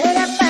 Era para